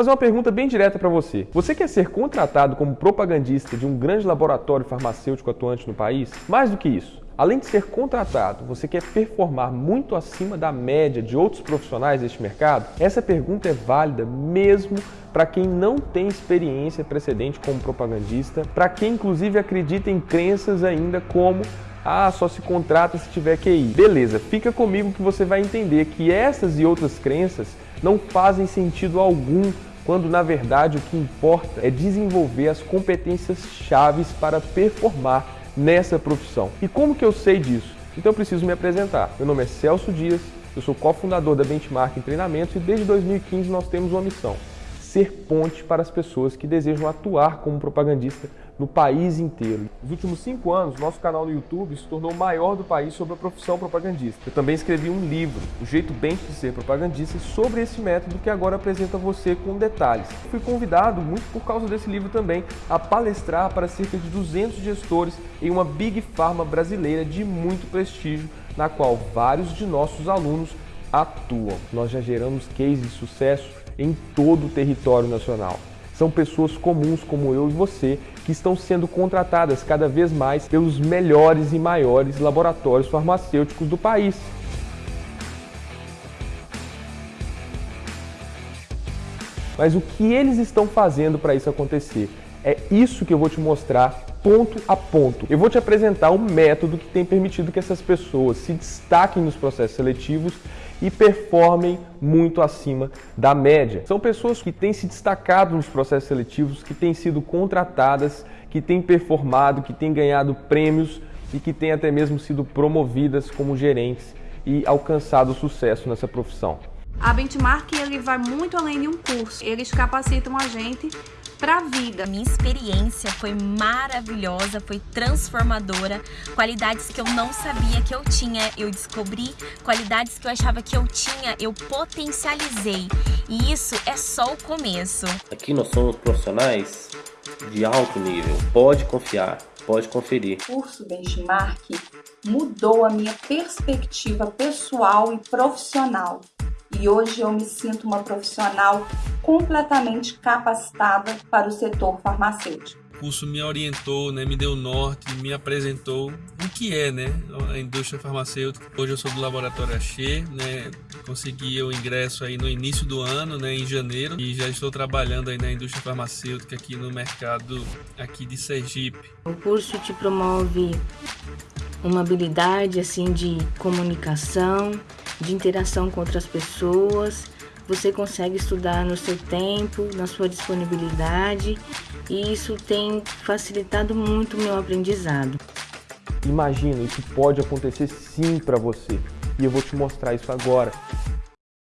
fazer uma pergunta bem direta para você. Você quer ser contratado como propagandista de um grande laboratório farmacêutico atuante no país? Mais do que isso, Além de ser contratado, você quer performar muito acima da média de outros profissionais deste mercado? Essa pergunta é válida mesmo para quem não tem experiência precedente como propagandista, para quem inclusive acredita em crenças ainda como ah, só se contrata se tiver QI. Beleza, fica comigo que você vai entender que essas e outras crenças não fazem sentido algum quando na verdade o que importa é desenvolver as competências chaves para performar nessa profissão. E como que eu sei disso? Então eu preciso me apresentar. Meu nome é Celso Dias, eu sou cofundador da Benchmark em Treinamentos e desde 2015 nós temos uma missão, ser ponte para as pessoas que desejam atuar como propagandista no país inteiro. Nos últimos cinco anos, nosso canal no YouTube se tornou o maior do país sobre a profissão propagandista. Eu também escrevi um livro, O Jeito Bem de Ser Propagandista, sobre esse método que agora apresento a você com detalhes. Fui convidado, muito por causa desse livro também, a palestrar para cerca de 200 gestores em uma Big Pharma brasileira de muito prestígio, na qual vários de nossos alunos atuam. Nós já geramos cases de sucesso em todo o território nacional. São pessoas comuns como eu e você que estão sendo contratadas cada vez mais pelos melhores e maiores laboratórios farmacêuticos do país. Mas o que eles estão fazendo para isso acontecer? É isso que eu vou te mostrar ponto a ponto. Eu vou te apresentar um método que tem permitido que essas pessoas se destaquem nos processos seletivos e performem muito acima da média. São pessoas que têm se destacado nos processos seletivos, que têm sido contratadas, que têm performado, que têm ganhado prêmios e que têm até mesmo sido promovidas como gerentes e alcançado sucesso nessa profissão. A Benchmark ele vai muito além de um curso. Eles capacitam a gente para a vida. Minha experiência foi maravilhosa, foi transformadora. Qualidades que eu não sabia que eu tinha, eu descobri. Qualidades que eu achava que eu tinha, eu potencializei. E isso é só o começo. Aqui nós somos profissionais de alto nível. Pode confiar, pode conferir. O curso Benchmark mudou a minha perspectiva pessoal e profissional e hoje eu me sinto uma profissional completamente capacitada para o setor farmacêutico. O curso me orientou, né, me deu norte, me apresentou o que é né, a indústria farmacêutica. Hoje eu sou do laboratório Axê, né, consegui o ingresso aí no início do ano, né, em janeiro, e já estou trabalhando aí na indústria farmacêutica aqui no mercado aqui de Sergipe. O curso te promove uma habilidade assim de comunicação, de interação com outras pessoas. Você consegue estudar no seu tempo, na sua disponibilidade, e isso tem facilitado muito o meu aprendizado. Imagina, isso pode acontecer sim para você, e eu vou te mostrar isso agora.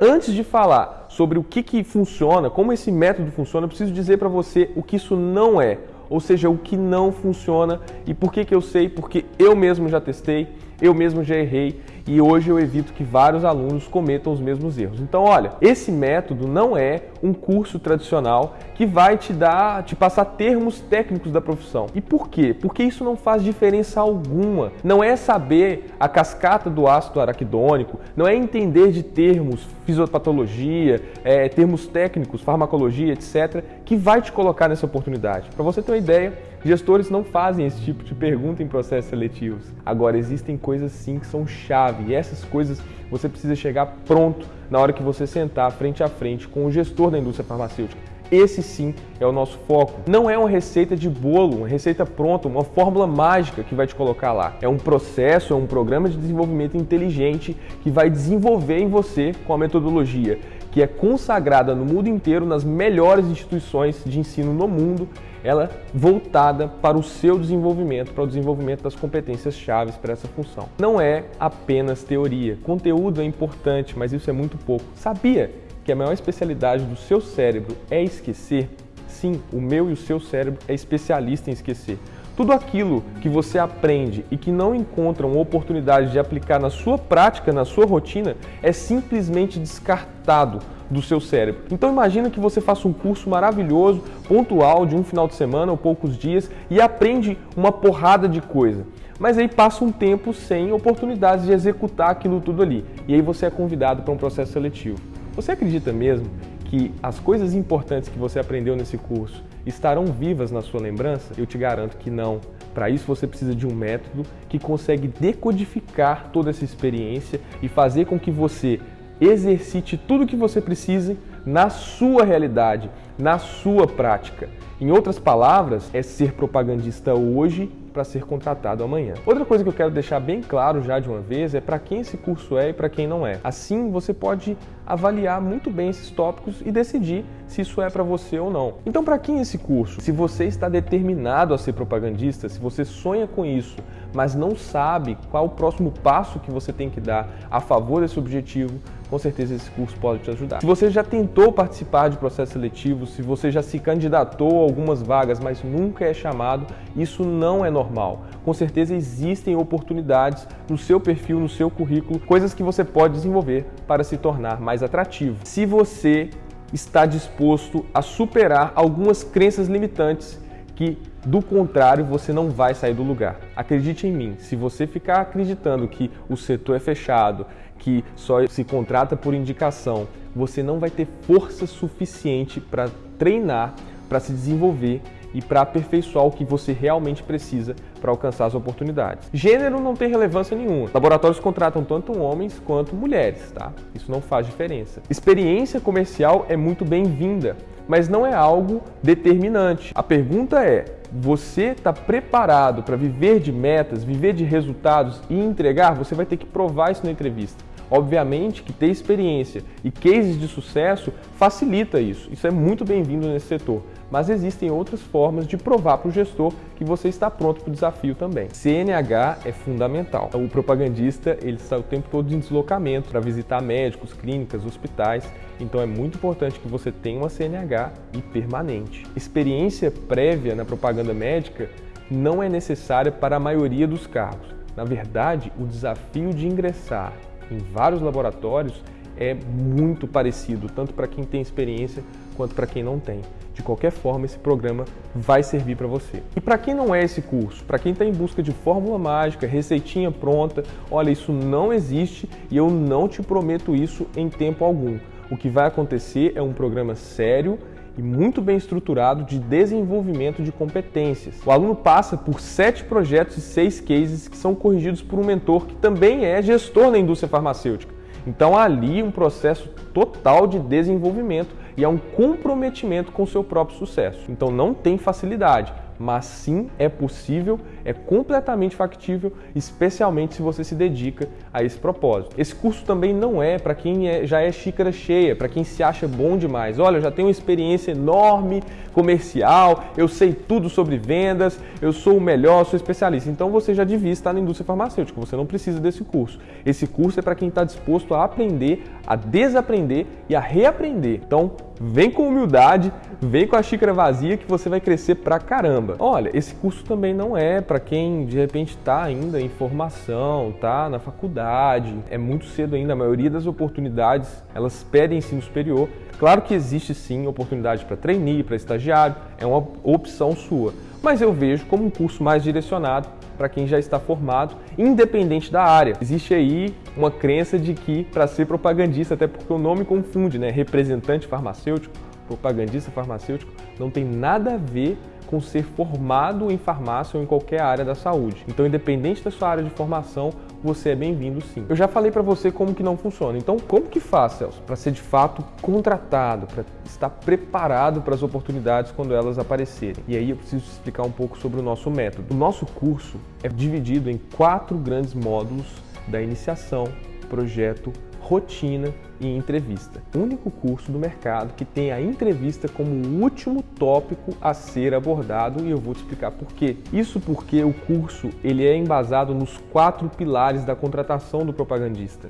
Antes de falar sobre o que, que funciona, como esse método funciona, eu preciso dizer para você o que isso não é, ou seja, o que não funciona. E por que, que eu sei, porque eu mesmo já testei, eu mesmo já errei e hoje eu evito que vários alunos cometam os mesmos erros. Então, olha, esse método não é um curso tradicional que vai te dar, te passar termos técnicos da profissão. E por quê? Porque isso não faz diferença alguma. Não é saber a cascata do ácido araquidônico, não é entender de termos, fisiopatologia, é, termos técnicos, farmacologia, etc., que vai te colocar nessa oportunidade. Para você ter uma ideia, Gestores não fazem esse tipo de pergunta em processos seletivos. Agora, existem coisas sim que são chave e essas coisas você precisa chegar pronto na hora que você sentar frente a frente com o gestor da indústria farmacêutica. Esse sim é o nosso foco. Não é uma receita de bolo, uma receita pronta, uma fórmula mágica que vai te colocar lá. É um processo, é um programa de desenvolvimento inteligente que vai desenvolver em você com a metodologia que é consagrada no mundo inteiro nas melhores instituições de ensino no mundo ela voltada para o seu desenvolvimento, para o desenvolvimento das competências chaves para essa função. Não é apenas teoria. Conteúdo é importante, mas isso é muito pouco. Sabia que a maior especialidade do seu cérebro é esquecer? Sim, o meu e o seu cérebro é especialista em esquecer. Tudo aquilo que você aprende e que não encontra uma oportunidade de aplicar na sua prática, na sua rotina, é simplesmente descartado do seu cérebro. Então imagina que você faça um curso maravilhoso, pontual, de um final de semana ou poucos dias e aprende uma porrada de coisa. Mas aí passa um tempo sem oportunidades de executar aquilo tudo ali. E aí você é convidado para um processo seletivo. Você acredita mesmo que as coisas importantes que você aprendeu nesse curso estarão vivas na sua lembrança? Eu te garanto que não. Para isso você precisa de um método que consegue decodificar toda essa experiência e fazer com que você exercite tudo o que você precise na sua realidade, na sua prática. Em outras palavras, é ser propagandista hoje para ser contratado amanhã. Outra coisa que eu quero deixar bem claro já de uma vez é para quem esse curso é e para quem não é. Assim, você pode avaliar muito bem esses tópicos e decidir se isso é para você ou não. Então, para quem esse curso? Se você está determinado a ser propagandista, se você sonha com isso, mas não sabe qual o próximo passo que você tem que dar a favor desse objetivo, com certeza esse curso pode te ajudar. Se você já tentou participar de processo seletivo, se você já se candidatou a algumas vagas, mas nunca é chamado, isso não é normal. Com certeza existem oportunidades no seu perfil, no seu currículo, coisas que você pode desenvolver para se tornar mais atrativo. Se você está disposto a superar algumas crenças limitantes que do contrário, você não vai sair do lugar. Acredite em mim, se você ficar acreditando que o setor é fechado, que só se contrata por indicação, você não vai ter força suficiente para treinar, para se desenvolver e para aperfeiçoar o que você realmente precisa para alcançar as oportunidades. Gênero não tem relevância nenhuma. Laboratórios contratam tanto homens quanto mulheres, tá? Isso não faz diferença. Experiência comercial é muito bem-vinda, mas não é algo determinante. A pergunta é: você está preparado para viver de metas, viver de resultados e entregar? Você vai ter que provar isso na entrevista. Obviamente que ter experiência e cases de sucesso facilita isso. Isso é muito bem-vindo nesse setor. Mas existem outras formas de provar para o gestor que você está pronto para o desafio também. CNH é fundamental. O propagandista ele está o tempo todo em deslocamento para visitar médicos, clínicas, hospitais. Então é muito importante que você tenha uma CNH e permanente. Experiência prévia na propaganda médica não é necessária para a maioria dos cargos. Na verdade, o desafio de ingressar em vários laboratórios é muito parecido, tanto para quem tem experiência quanto para quem não tem. De qualquer forma, esse programa vai servir para você. E para quem não é esse curso, para quem está em busca de fórmula mágica, receitinha pronta, olha, isso não existe e eu não te prometo isso em tempo algum. O que vai acontecer é um programa sério e muito bem estruturado de desenvolvimento de competências. O aluno passa por sete projetos e seis cases que são corrigidos por um mentor que também é gestor na indústria farmacêutica. Então há ali um processo total de desenvolvimento e há um comprometimento com o seu próprio sucesso. Então não tem facilidade mas sim é possível, é completamente factível, especialmente se você se dedica a esse propósito. Esse curso também não é para quem é, já é xícara cheia, para quem se acha bom demais. Olha, eu já tenho uma experiência enorme comercial, eu sei tudo sobre vendas, eu sou o melhor, sou especialista. Então você já devia estar na indústria farmacêutica, você não precisa desse curso. Esse curso é para quem está disposto a aprender, a desaprender e a reaprender. Então vem com humildade, vem com a xícara vazia que você vai crescer pra caramba. Olha, esse curso também não é para quem de repente está ainda em formação, tá na faculdade. É muito cedo ainda, a maioria das oportunidades, elas pedem ensino superior. Claro que existe sim oportunidade para trainee, para estagiário, é uma opção sua. Mas eu vejo como um curso mais direcionado para quem já está formado, independente da área. Existe aí uma crença de que para ser propagandista, até porque o nome confunde, né? Representante farmacêutico, propagandista farmacêutico, não tem nada a ver com ser formado em farmácia ou em qualquer área da saúde. Então, independente da sua área de formação, você é bem-vindo sim. Eu já falei para você como que não funciona. Então, como que faz, Celso, para ser de fato contratado, para estar preparado para as oportunidades quando elas aparecerem? E aí eu preciso explicar um pouco sobre o nosso método. O nosso curso é dividido em quatro grandes módulos da iniciação, projeto, rotina e entrevista. O único curso do mercado que tem a entrevista como o último tópico a ser abordado e eu vou te explicar por quê. Isso porque o curso ele é embasado nos quatro pilares da contratação do propagandista.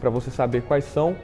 Para você saber quais são,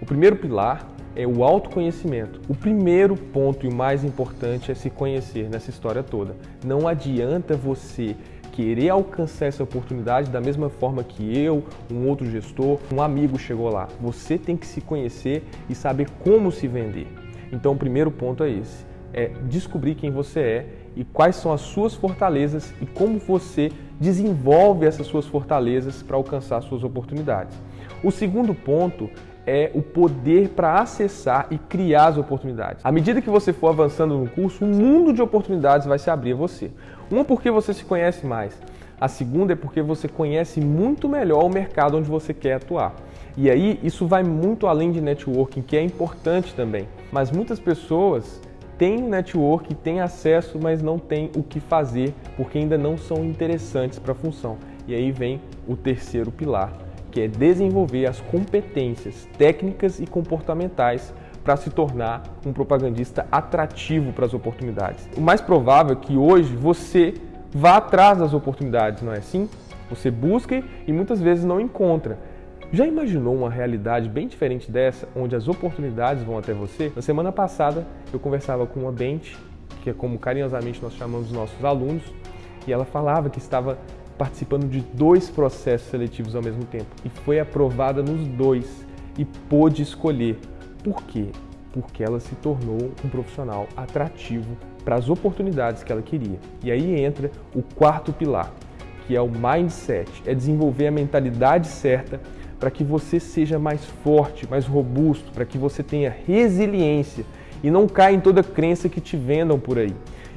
o primeiro pilar é o autoconhecimento. O primeiro ponto e o mais importante é se conhecer nessa história toda. Não adianta você querer alcançar essa oportunidade da mesma forma que eu, um outro gestor, um amigo chegou lá. Você tem que se conhecer e saber como se vender. Então, o primeiro ponto é esse: é descobrir quem você é e quais são as suas fortalezas e como você desenvolve essas suas fortalezas para alcançar suas oportunidades. O segundo ponto é o poder para acessar e criar as oportunidades. À medida que você for avançando no curso, um mundo de oportunidades vai se abrir a você. Uma porque você se conhece mais. A segunda é porque você conhece muito melhor o mercado onde você quer atuar. E aí isso vai muito além de networking, que é importante também. Mas muitas pessoas têm network, têm acesso, mas não têm o que fazer porque ainda não são interessantes para a função. E aí vem o terceiro pilar, que é desenvolver as competências técnicas e comportamentais para se tornar um propagandista atrativo para as oportunidades. O mais provável é que hoje você vá atrás das oportunidades, não é assim? Você busca e muitas vezes não encontra. Já imaginou uma realidade bem diferente dessa, onde as oportunidades vão até você? Na semana passada, eu conversava com uma Bente, que é como carinhosamente nós chamamos os nossos alunos, e ela falava que estava participando de dois processos seletivos ao mesmo tempo e foi aprovada nos dois e pôde escolher. Por quê? Porque ela se tornou um profissional atrativo para as oportunidades que ela queria. E aí entra o quarto pilar, que é o mindset, é desenvolver a mentalidade certa para que você seja mais forte, mais robusto, para que você tenha resiliência e não caia em toda crença que te vendam por aí.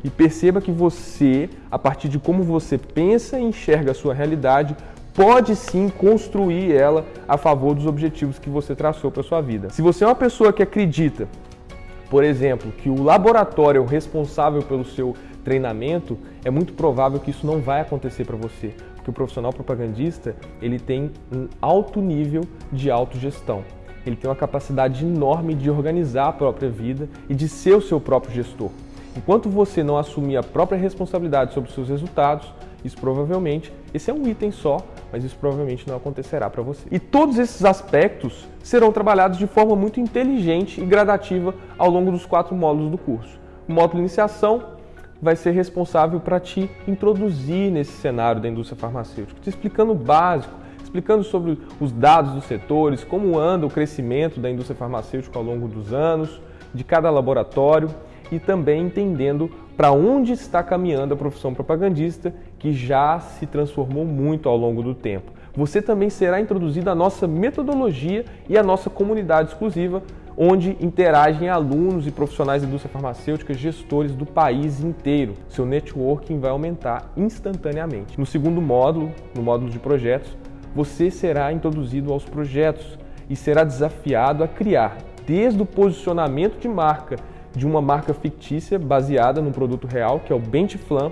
E perceba que você, a partir de como você pensa e enxerga a sua realidade, pode sim construir ela a favor dos objetivos que você traçou para sua vida. Se você é uma pessoa que acredita, por exemplo, que o laboratório é o responsável pelo seu treinamento, é muito provável que isso não vai acontecer para você, porque o profissional propagandista ele tem um alto nível de autogestão. Ele tem uma capacidade enorme de organizar a própria vida e de ser o seu próprio gestor. Enquanto você não assumir a própria responsabilidade sobre os seus resultados, isso provavelmente, esse é um item só, mas isso provavelmente não acontecerá para você. E todos esses aspectos serão trabalhados de forma muito inteligente e gradativa ao longo dos quatro módulos do curso. O módulo iniciação vai ser responsável para te introduzir nesse cenário da indústria farmacêutica, te explicando o básico, explicando sobre os dados dos setores, como anda o crescimento da indústria farmacêutica ao longo dos anos, de cada laboratório e também entendendo para onde está caminhando a profissão propagandista, que já se transformou muito ao longo do tempo. Você também será introduzido à nossa metodologia e à nossa comunidade exclusiva, onde interagem alunos e profissionais da indústria farmacêutica, gestores do país inteiro. Seu networking vai aumentar instantaneamente. No segundo módulo, no módulo de projetos, você será introduzido aos projetos e será desafiado a criar, desde o posicionamento de marca de uma marca fictícia baseada no produto real, que é o Bentiflam,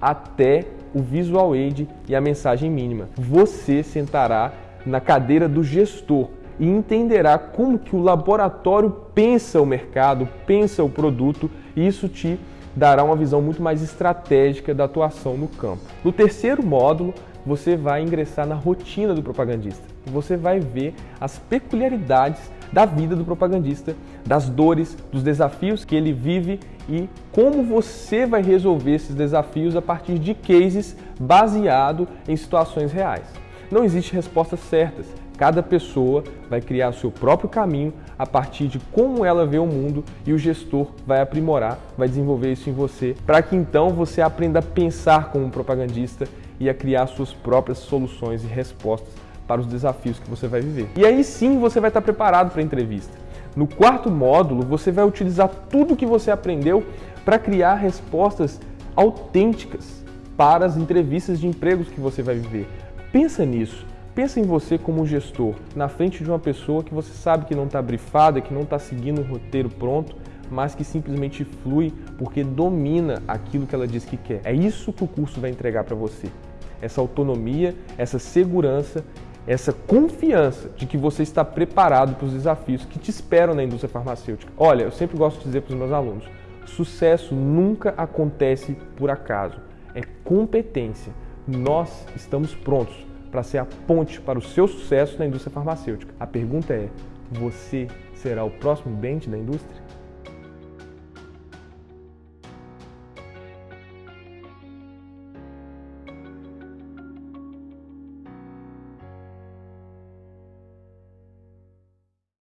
até o visual aid e a mensagem mínima. Você sentará na cadeira do gestor e entenderá como que o laboratório pensa o mercado, pensa o produto e isso te dará uma visão muito mais estratégica da atuação no campo. No terceiro módulo, você vai ingressar na rotina do propagandista. Você vai ver as peculiaridades da vida do propagandista, das dores, dos desafios que ele vive e como você vai resolver esses desafios a partir de cases baseado em situações reais. Não existe respostas certas. Cada pessoa vai criar o seu próprio caminho a partir de como ela vê o mundo e o gestor vai aprimorar, vai desenvolver isso em você, para que então você aprenda a pensar como um propagandista e a criar suas próprias soluções e respostas para os desafios que você vai viver. E aí sim você vai estar preparado para a entrevista. No quarto módulo, você vai utilizar tudo que você aprendeu para criar respostas autênticas para as entrevistas de empregos que você vai viver. Pensa nisso. Pensa em você como gestor, na frente de uma pessoa que você sabe que não está brifada, que não está seguindo um roteiro pronto, mas que simplesmente flui porque domina aquilo que ela diz que quer. É isso que o curso vai entregar para você. Essa autonomia, essa segurança, essa confiança de que você está preparado para os desafios que te esperam na indústria farmacêutica. Olha, eu sempre gosto de dizer para os meus alunos, sucesso nunca acontece por acaso, é competência. Nós estamos prontos para ser a ponte para o seu sucesso na indústria farmacêutica. A pergunta é: você será o próximo Bente da indústria?